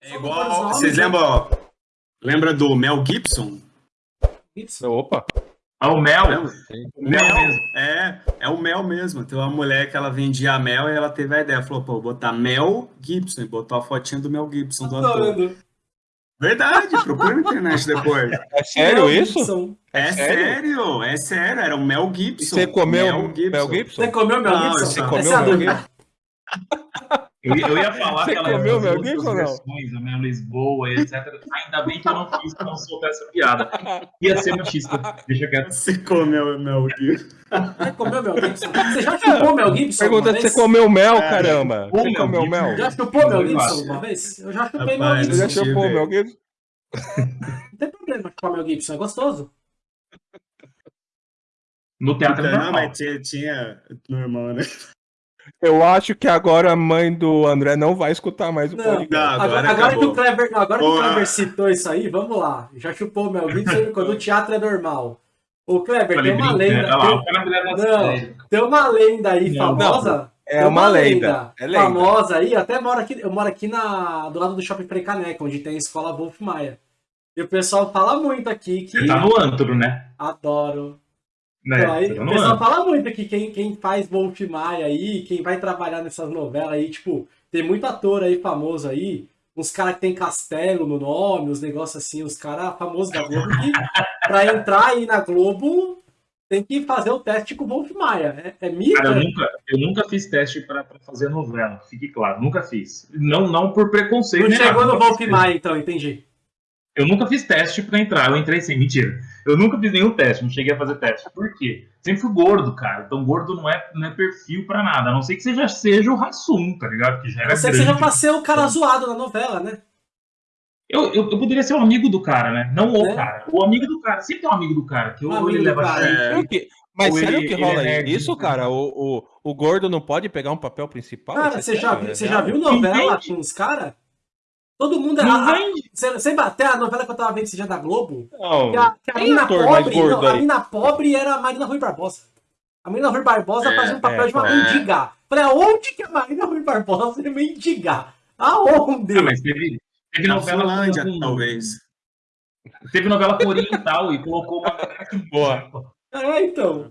É igual. Vocês lembram? Lembra do Mel Gibson? Gibson? Opa! Ah, o Mel? Mel, mel mesmo. É, é o Mel mesmo. Tem uma mulher que ela vendia mel e ela teve a ideia. Falou, pô, vou botar Mel Gibson. E botou a fotinha do Mel Gibson do ator. Verdade, procura na internet depois. É sério isso? É, é sério? é sério, era o Mel Gibson. E você comeu Mel Gibson? Mel Gibson? Você comeu Mel Gibson? Não, você comeu Mel Gibson? Eu, eu ia falar Você que ela comeu Mel Gibson versões, a Mel Lisboa, etc. Ainda bem que eu não fiz pra não soltar essa piada. Ia ser machista. Deixa quieto. Você comeu Mel Gibson. Você comeu Mel Gibson? Você já chupou Mel Gibson? Pergunta se você comeu mel, é, caramba. Você comeu mel? Já chupou Mel Gibson uma vez? Eu já chupei Mel Gibson. Você já chupou Mel Gibson? Não tem problema chupar Mel Gibson, é gostoso. No teatro é Não, mas tinha, tinha normal, né? Eu acho que agora a mãe do André não vai escutar mais o Não, podcast. Não, agora, Agora, agora que o Kleber, não, agora que o. Kleber citou isso aí, vamos lá. Já chupou o Mel Gibson quando o teatro é normal. O Kleber, Falei, tem uma brincando. lenda. Lá, tem- Não. Tem uma lenda aí Não, famosa. é tem uma lenda, é lenda. Famosa aí, eu até moro aqui, eu moro aqui na, do lado do Shopping Precaneca, onde tem a escola Wolf Maia. E o pessoal fala muito aqui que. Você tá no antro, né? Adoro. Né? Então, aí, o pessoal antro. fala muito que quem, quem faz Wolf Maia aí, quem vai trabalhar nessas novelas aí, tipo, tem muito ator aí famoso aí, uns caras que tem castelo no nome, os negócios assim, os caras famosos da Globo, que pra entrar aí na Globo tem que fazer o teste com o Wolf Maia. É, é mito? Cara, eu é? nunca, eu nunca fiz teste pra, pra fazer novela, fique claro, nunca fiz. Não, não por preconceito. Não nem chegou no Wolf Maia, então, entendi. Eu nunca fiz teste pra entrar, eu entrei sem, mentira. Eu nunca fiz nenhum teste, não cheguei a fazer teste. Por quê? Sempre fui gordo, cara. Então gordo não é, não é perfil pra nada. A não ser que você já seja o Rassum, tá ligado? Que já era Eu sei que grande. você já pra ser o cara zoado na novela, né? eu, eu, eu poderia ser um amigo do cara, né? Não o É. cara. O amigo do cara. Sempre tem um amigo do cara. Que Um ou ele leva cara. É. Que- Mas Ou sério ele- que ele rola é isso, né? cara? O, o, o gordo não pode pegar um papel principal? Cara, é você já, viu- é você já viu novela Entende? com os caras? Todo mundo é. Não a- a- vende. Você, você até a novela que eu tava vendo esse dia da Globo, Não, que a, que a mina pobre, não, a mina pobre era a Marina Rui Barbosa. A Marina Rui Barbosa É, fazia um papel é, de uma é. mendiga. Falei, aonde que a Marina Rui Barbosa é mendiga? Aonde? Ah, mas teve, teve novela Finlândia, com, talvez. Teve novela com oriental e colocou uma. Boa. É, então.